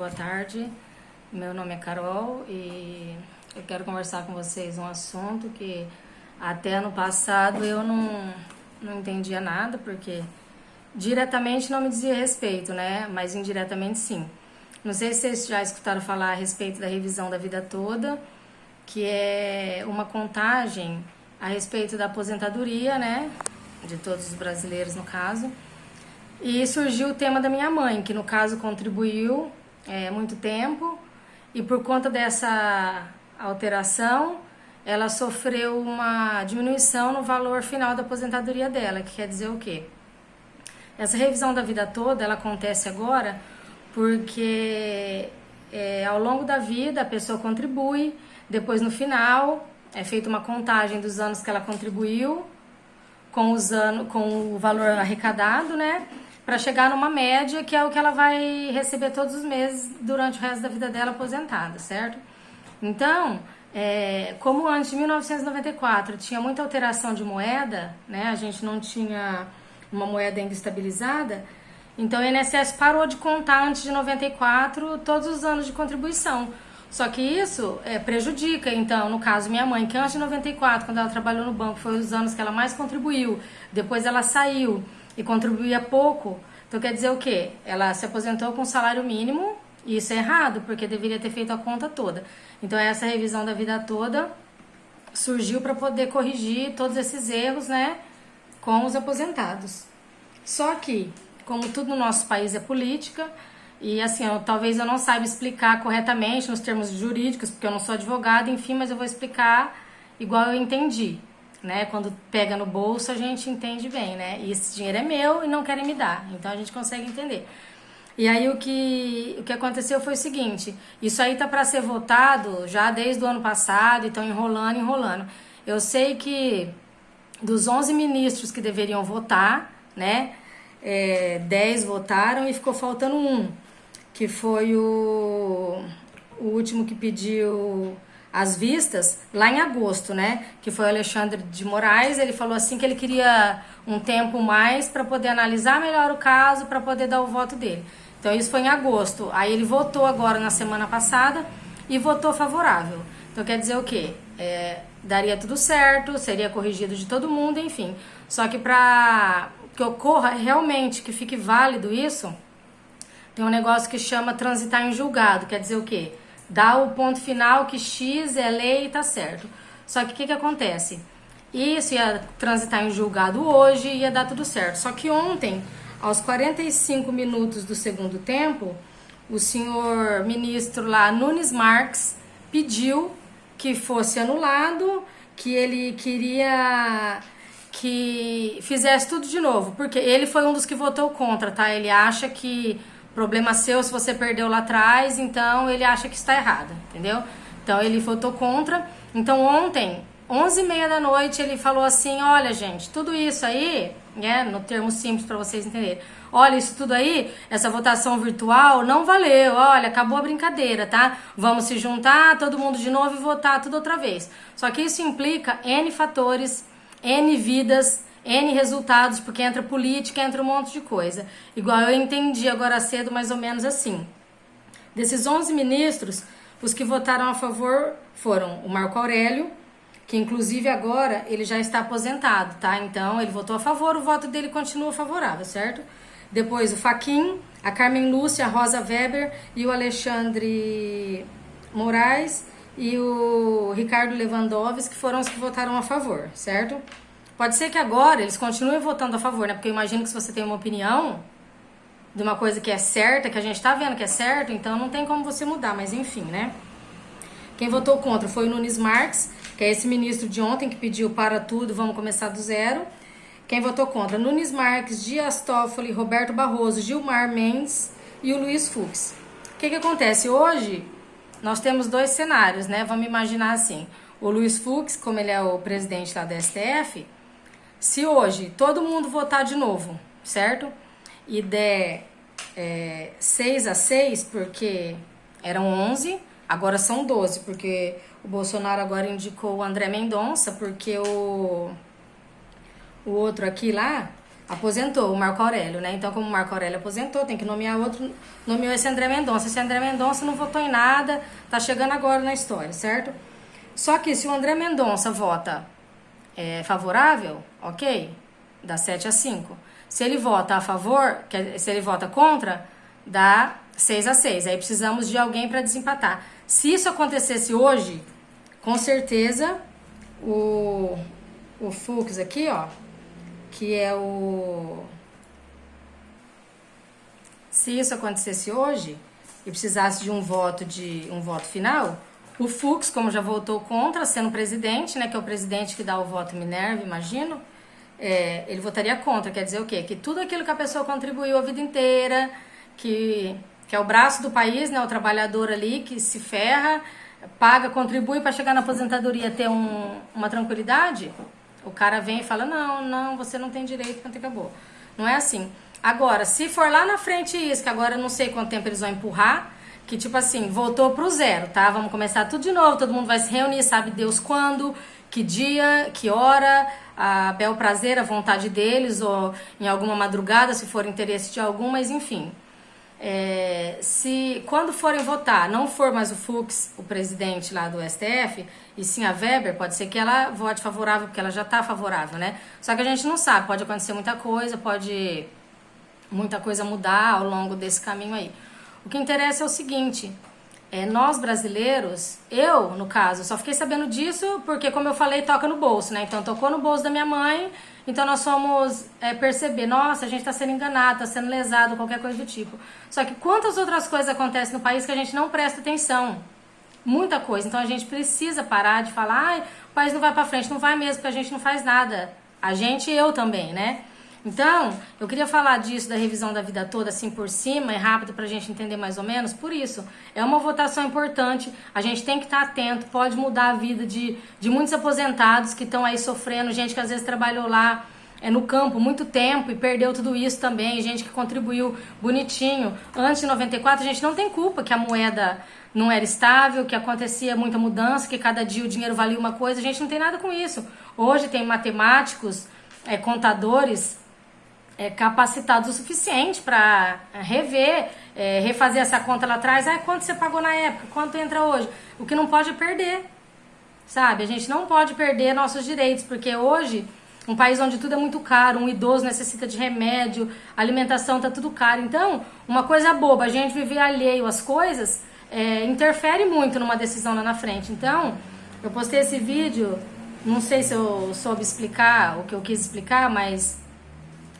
boa tarde. Meu nome é Carol e eu quero conversar com vocês um assunto que até ano passado eu não, não entendia nada, porque diretamente não me dizia respeito, né? Mas indiretamente sim. Não sei se vocês já escutaram falar a respeito da revisão da vida toda, que é uma contagem a respeito da aposentadoria, né? De todos os brasileiros, no caso. E surgiu o tema da minha mãe, que no caso contribuiu é, muito tempo, e por conta dessa alteração, ela sofreu uma diminuição no valor final da aposentadoria dela, que quer dizer o quê? Essa revisão da vida toda, ela acontece agora porque é, ao longo da vida a pessoa contribui, depois no final é feita uma contagem dos anos que ela contribuiu com, os anos, com o valor arrecadado, né? Para chegar numa média que é o que ela vai receber todos os meses durante o resto da vida dela aposentada, certo? Então, é, como antes de 1994 tinha muita alteração de moeda, né? A gente não tinha uma moeda ainda estabilizada, então o INSS parou de contar antes de 94 todos os anos de contribuição. Só que isso é, prejudica, então, no caso, minha mãe, que antes de 94, quando ela trabalhou no banco, foi os anos que ela mais contribuiu, depois ela saiu e contribuía pouco. Então quer dizer o quê? Ela se aposentou com salário mínimo, e isso é errado, porque deveria ter feito a conta toda. Então essa revisão da vida toda surgiu para poder corrigir todos esses erros, né, com os aposentados. Só que, como tudo no nosso país é política, e assim, eu, talvez eu não saiba explicar corretamente nos termos jurídicos, porque eu não sou advogada, enfim, mas eu vou explicar igual eu entendi, né? Quando pega no bolso, a gente entende bem, né? E esse dinheiro é meu e não querem me dar, então a gente consegue entender. E aí o que, o que aconteceu foi o seguinte, isso aí tá para ser votado já desde o ano passado, e estão enrolando, enrolando. Eu sei que dos 11 ministros que deveriam votar, né, é, 10 votaram e ficou faltando um que foi o, o último que pediu as vistas lá em agosto, né? Que foi o Alexandre de Moraes. Ele falou assim que ele queria um tempo mais para poder analisar melhor o caso, para poder dar o voto dele. Então isso foi em agosto. Aí ele votou agora na semana passada e votou favorável. Então quer dizer o quê? É, daria tudo certo, seria corrigido de todo mundo, enfim. Só que para que ocorra realmente, que fique válido isso, tem um negócio que chama transitar em julgado, quer dizer o quê? Dá o ponto final que X é lei e tá certo. Só que o que, que acontece? Isso ia transitar em julgado hoje e ia dar tudo certo. Só que ontem, aos 45 minutos do segundo tempo, o senhor ministro lá, Nunes Marques, pediu que fosse anulado, que ele queria que fizesse tudo de novo, porque ele foi um dos que votou contra, tá? Ele acha que Problema seu se você perdeu lá atrás, então ele acha que está errado, entendeu? Então ele votou contra. Então ontem, 11 e meia da noite, ele falou assim, olha gente, tudo isso aí, né, no termo simples para vocês entenderem, olha isso tudo aí, essa votação virtual não valeu, olha, acabou a brincadeira, tá? Vamos se juntar, todo mundo de novo e votar tudo outra vez. Só que isso implica N fatores, N vidas, N resultados, porque entra política, entra um monte de coisa. Igual eu entendi agora cedo, mais ou menos assim. Desses 11 ministros, os que votaram a favor foram o Marco Aurélio, que inclusive agora ele já está aposentado, tá? Então ele votou a favor, o voto dele continua favorável, certo? Depois o Faquin, a Carmen Lúcia, a Rosa Weber e o Alexandre Moraes e o Ricardo Lewandowski, que foram os que votaram a favor, certo? Pode ser que agora eles continuem votando a favor, né? Porque eu imagino que se você tem uma opinião de uma coisa que é certa, que a gente tá vendo que é certo, então não tem como você mudar, mas enfim, né? Quem votou contra foi o Nunes Marques, que é esse ministro de ontem que pediu para tudo, vamos começar do zero. Quem votou contra? Nunes Marques, Dias Toffoli, Roberto Barroso, Gilmar Mendes e o Luiz Fux. O que, que acontece? Hoje nós temos dois cenários, né? Vamos imaginar assim. O Luiz Fux, como ele é o presidente lá da STF, se hoje todo mundo votar de novo, certo? E der é, 6 a 6, porque eram 11, agora são 12, porque o Bolsonaro agora indicou o André Mendonça, porque o, o outro aqui lá aposentou o Marco Aurélio, né? Então, como o Marco Aurélio aposentou, tem que nomear outro, nomeou esse André Mendonça. Esse André Mendonça não votou em nada, tá chegando agora na história, certo? Só que se o André Mendonça vota é, favorável, ok, dá 7 a 5. Se ele vota a favor, se ele vota contra, dá 6 a 6. Aí precisamos de alguém para desempatar. Se isso acontecesse hoje, com certeza o, o Fux aqui, ó, que é o. Se isso acontecesse hoje e precisasse de um voto de um voto final, o Fux, como já votou contra, sendo presidente, né, que é o presidente que dá o voto Minerva, imagino, é, ele votaria contra. Quer dizer o quê? Que tudo aquilo que a pessoa contribuiu a vida inteira, que, que é o braço do país, né, o trabalhador ali que se ferra, paga, contribui para chegar na aposentadoria ter um, uma tranquilidade, o cara vem e fala: não, não, você não tem direito, quanto acabou. Não é assim. Agora, se for lá na frente isso, que agora eu não sei quanto tempo eles vão empurrar, que tipo assim, voltou pro zero, tá? Vamos começar tudo de novo, todo mundo vai se reunir, sabe Deus quando, que dia, que hora, a bel prazer, a vontade deles, ou em alguma madrugada, se for interesse de algum, mas enfim. É, se quando forem votar não for mais o Fux, o presidente lá do STF, e sim a Weber, pode ser que ela vote favorável, porque ela já está favorável, né? Só que a gente não sabe, pode acontecer muita coisa, pode muita coisa mudar ao longo desse caminho aí. O que interessa é o seguinte: é, nós brasileiros, eu no caso, só fiquei sabendo disso porque, como eu falei, toca no bolso, né? Então tocou no bolso da minha mãe, então nós fomos é, perceber, nossa, a gente está sendo enganado, está sendo lesado, qualquer coisa do tipo. Só que quantas outras coisas acontecem no país que a gente não presta atenção? Muita coisa. Então a gente precisa parar de falar, o país não vai para frente, não vai mesmo, porque a gente não faz nada. A gente e eu também, né? Então, eu queria falar disso, da revisão da vida toda, assim por cima, é rápido para a gente entender mais ou menos. Por isso, é uma votação importante, a gente tem que estar tá atento, pode mudar a vida de, de muitos aposentados que estão aí sofrendo, gente que às vezes trabalhou lá é, no campo muito tempo e perdeu tudo isso também, gente que contribuiu bonitinho. Antes de 94, a gente não tem culpa que a moeda não era estável, que acontecia muita mudança, que cada dia o dinheiro valia uma coisa, a gente não tem nada com isso. Hoje tem matemáticos, é, contadores é, capacitados o suficiente para é, rever, é, refazer essa conta lá atrás. Ah, quanto você pagou na época? Quanto entra hoje? O que não pode é perder, sabe? A gente não pode perder nossos direitos, porque hoje, um país onde tudo é muito caro, um idoso necessita de remédio, alimentação tá tudo caro. Então, uma coisa boba, a gente viver alheio às coisas, é, interfere muito numa decisão lá na frente. Então, eu postei esse vídeo, não sei se eu soube explicar o que eu quis explicar, mas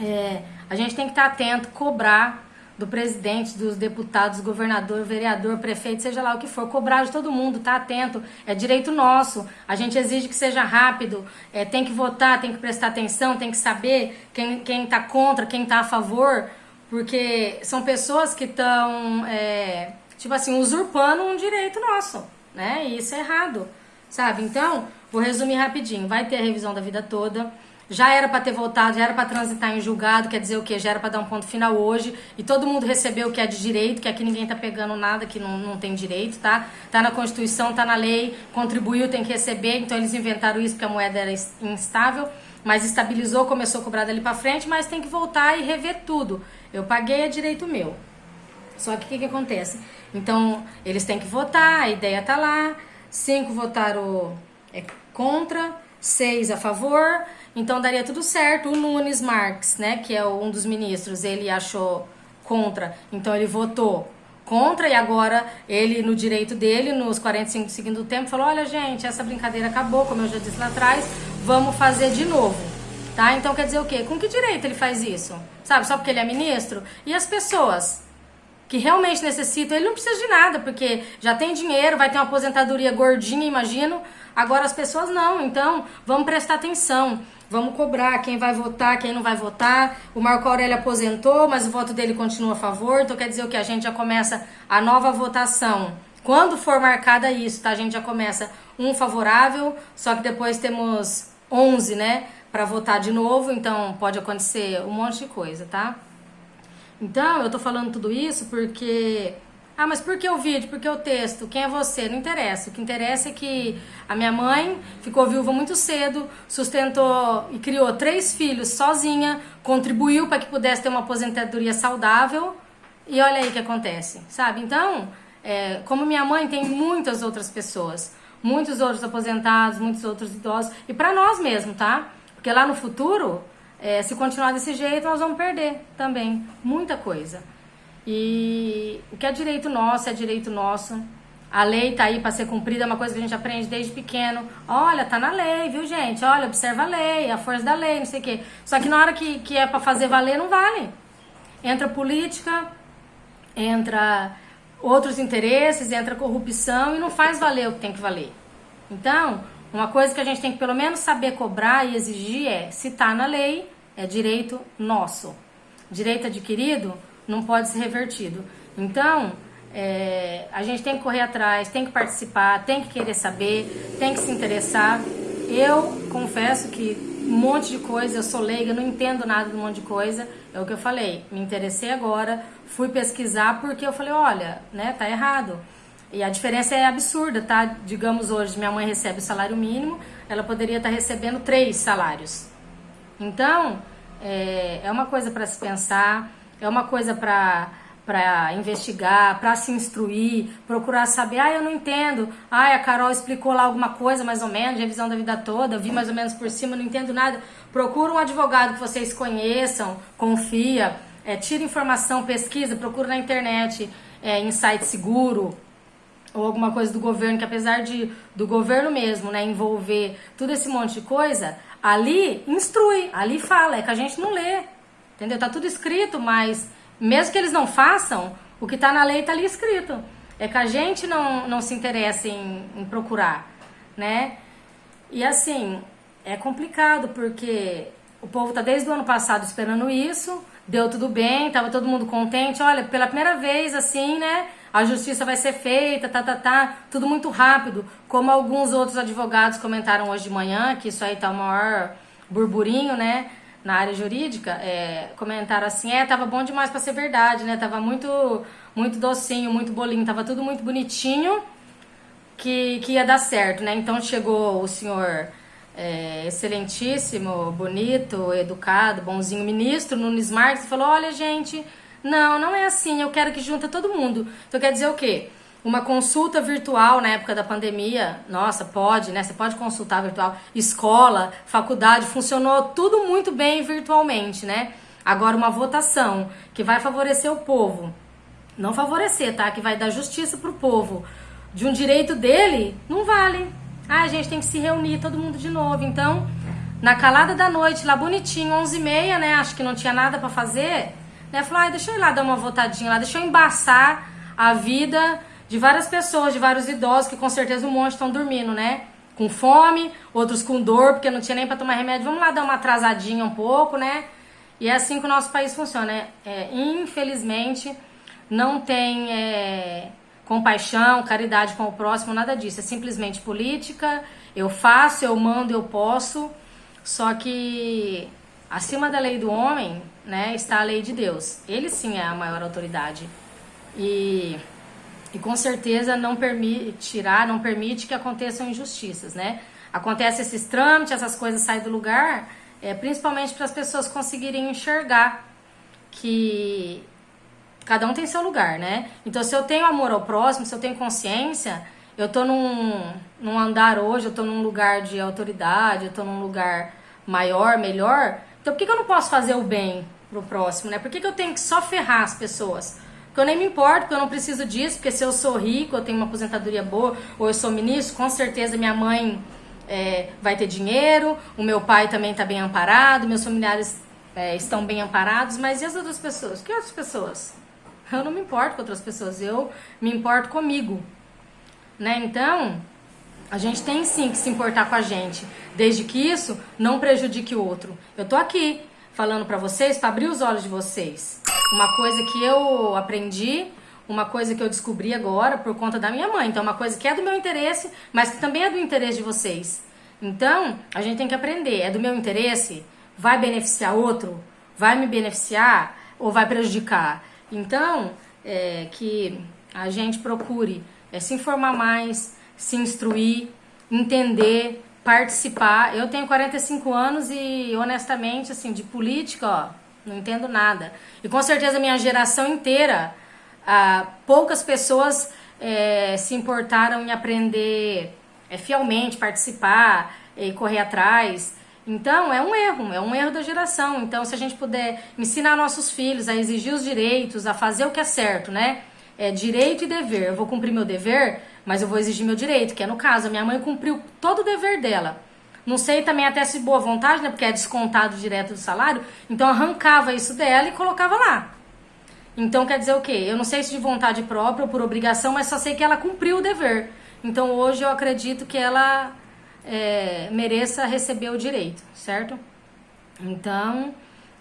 é, a gente tem que estar atento, cobrar do presidente, dos deputados, governador, vereador, prefeito, seja lá o que for, cobrar de todo mundo, tá atento, é direito nosso. A gente exige que seja rápido, é, tem que votar, tem que prestar atenção, tem que saber quem, quem tá contra, quem tá a favor, porque são pessoas que estão, é, tipo assim, usurpando um direito nosso, né? E isso é errado, sabe? Então, vou resumir rapidinho. Vai ter a revisão da vida toda já era para ter voltado, já era para transitar em julgado, quer dizer o quê? Já era para dar um ponto final hoje e todo mundo recebeu o que é de direito, que aqui ninguém tá pegando nada que não, não tem direito, tá? Tá na Constituição, tá na lei, contribuiu, tem que receber, então eles inventaram isso porque a moeda era instável, mas estabilizou, começou a cobrar dali para frente, mas tem que voltar e rever tudo. Eu paguei, é direito meu. Só que o que, que acontece? Então, eles têm que votar, a ideia tá lá, cinco votaram é, contra, seis a favor, então daria tudo certo. O Nunes Marques, né, que é um dos ministros, ele achou contra, então ele votou contra e agora ele, no direito dele, nos 45 do segundo tempo, falou: olha, gente, essa brincadeira acabou, como eu já disse lá atrás, vamos fazer de novo. Tá? Então quer dizer o quê? Com que direito ele faz isso? Sabe, só porque ele é ministro? E as pessoas que realmente necessitam, ele não precisa de nada, porque já tem dinheiro, vai ter uma aposentadoria gordinha, imagino. Agora as pessoas não, então vamos prestar atenção. Vamos cobrar quem vai votar, quem não vai votar. O Marco Aurélio aposentou, mas o voto dele continua a favor. Então quer dizer o que? A gente já começa a nova votação. Quando for marcada isso, tá? A gente já começa um favorável, só que depois temos 11, né? Para votar de novo. Então pode acontecer um monte de coisa, tá? Então eu tô falando tudo isso porque Ah, mas por que o vídeo? Por que o texto? Quem é você? Não interessa. O que interessa é que a minha mãe ficou viúva muito cedo, sustentou e criou três filhos sozinha, contribuiu para que pudesse ter uma aposentadoria saudável. E olha aí o que acontece, sabe? Então, é, como minha mãe, tem muitas outras pessoas, muitos outros aposentados, muitos outros idosos. E para nós mesmo, tá? Porque lá no futuro, é, se continuar desse jeito, nós vamos perder também muita coisa. E o que é direito nosso é direito nosso. A lei tá aí para ser cumprida, é uma coisa que a gente aprende desde pequeno. Olha, tá na lei, viu, gente? Olha, observa a lei, a força da lei, não sei o quê. Só que na hora que, que é para fazer valer, não vale. Entra política, entra outros interesses, entra corrupção e não faz valer o que tem que valer. Então, uma coisa que a gente tem que pelo menos saber cobrar e exigir é, se tá na lei, é direito nosso. Direito adquirido não pode ser revertido. Então, é, a gente tem que correr atrás, tem que participar, tem que querer saber, tem que se interessar. Eu confesso que um monte de coisa, eu sou leiga, não entendo nada de um monte de coisa. É o que eu falei, me interessei agora, fui pesquisar porque eu falei, olha, né, tá errado. E a diferença é absurda, tá? Digamos hoje, minha mãe recebe o salário mínimo, ela poderia estar recebendo três salários. Então, é, é uma coisa para se pensar, é uma coisa para para investigar, para se instruir, procurar saber, ah, eu não entendo, ah, a Carol explicou lá alguma coisa mais ou menos, revisão da vida toda, vi mais ou menos por cima, não entendo nada. Procura um advogado que vocês conheçam, confia, é, tira informação, pesquisa, procura na internet, é, em site seguro, ou alguma coisa do governo, que apesar de do governo mesmo, né, envolver tudo esse monte de coisa, ali instrui, ali fala, é que a gente não lê, entendeu? Tá tudo escrito, mas mesmo que eles não façam, o que está na lei está ali escrito. É que a gente não, não se interessa em, em procurar, né? E assim, é complicado porque o povo tá desde o ano passado esperando isso, deu tudo bem, tava todo mundo contente. Olha, pela primeira vez, assim, né? A justiça vai ser feita, tá, tá, tá, tudo muito rápido. Como alguns outros advogados comentaram hoje de manhã, que isso aí tá o maior burburinho, né? Na área jurídica é, comentaram assim, é, tava bom demais para ser verdade, né? Tava muito, muito docinho, muito bolinho, tava tudo muito bonitinho que, que ia dar certo, né? Então chegou o senhor é, excelentíssimo, bonito, educado, bonzinho ministro Nunes Marques e falou, olha gente, não, não é assim, eu quero que junta todo mundo. Então quer dizer o quê? Uma consulta virtual na época da pandemia, nossa, pode, né? Você pode consultar virtual. Escola, faculdade, funcionou tudo muito bem virtualmente, né? Agora, uma votação que vai favorecer o povo, não favorecer, tá? Que vai dar justiça pro povo, de um direito dele, não vale. Ah, a gente tem que se reunir todo mundo de novo. Então, na calada da noite, lá bonitinho, 11h30, né? Acho que não tinha nada para fazer. Né? Falou, ah, deixa eu ir lá dar uma votadinha lá, deixa eu embaçar a vida de várias pessoas, de vários idosos, que com certeza um monte estão dormindo, né? Com fome, outros com dor, porque não tinha nem para tomar remédio. Vamos lá dar uma atrasadinha um pouco, né? E é assim que o nosso país funciona, né? É, infelizmente, não tem é, compaixão, caridade com o próximo, nada disso. É simplesmente política. Eu faço, eu mando, eu posso. Só que acima da lei do homem, né, está a lei de Deus. Ele sim é a maior autoridade. E e com certeza não permitirá, não permite que aconteçam injustiças, né? Acontece esses trâmites, essas coisas saem do lugar, é, principalmente para as pessoas conseguirem enxergar que cada um tem seu lugar, né? Então, se eu tenho amor ao próximo, se eu tenho consciência, eu tô num, num andar hoje, eu tô num lugar de autoridade, eu tô num lugar maior, melhor, então por que, que eu não posso fazer o bem pro próximo, né? Por que, que eu tenho que só ferrar as pessoas? Eu nem me importo, porque eu não preciso disso, porque se eu sou rico, eu tenho uma aposentadoria boa, ou eu sou ministro, com certeza minha mãe é, vai ter dinheiro, o meu pai também está bem amparado, meus familiares é, estão bem amparados, mas e as outras pessoas? Que outras pessoas? Eu não me importo com outras pessoas, eu me importo comigo. Né? Então, a gente tem sim que se importar com a gente, desde que isso não prejudique o outro. Eu tô aqui falando para vocês para abrir os olhos de vocês. Uma coisa que eu aprendi, uma coisa que eu descobri agora por conta da minha mãe. Então, uma coisa que é do meu interesse, mas que também é do interesse de vocês. Então, a gente tem que aprender. É do meu interesse? Vai beneficiar outro? Vai me beneficiar ou vai prejudicar? Então, é, que a gente procure é, se informar mais, se instruir, entender, participar. Eu tenho 45 anos e honestamente, assim, de política, ó, não entendo nada. E com certeza minha geração inteira, ah, poucas pessoas é, se importaram em aprender é, fielmente, participar e correr atrás. Então, é um erro, é um erro da geração. Então, se a gente puder ensinar nossos filhos a exigir os direitos, a fazer o que é certo, né? É direito e dever. Eu vou cumprir meu dever, mas eu vou exigir meu direito, que é no caso, a minha mãe cumpriu todo o dever dela. Não sei também até se boa vontade, né? Porque é descontado direto do salário. Então, arrancava isso dela e colocava lá. Então, quer dizer o quê? Eu não sei se de vontade própria ou por obrigação, mas só sei que ela cumpriu o dever. Então, hoje eu acredito que ela é, mereça receber o direito, certo? Então,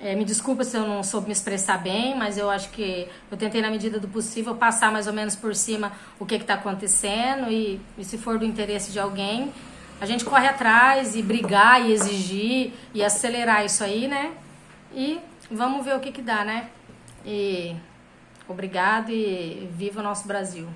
é, me desculpa se eu não soube me expressar bem, mas eu acho que eu tentei, na medida do possível, passar mais ou menos por cima o que está acontecendo e, e, se for do interesse de alguém, a gente corre atrás e brigar e exigir e acelerar isso aí, né? E vamos ver o que, que dá, né? E obrigado e viva o nosso Brasil.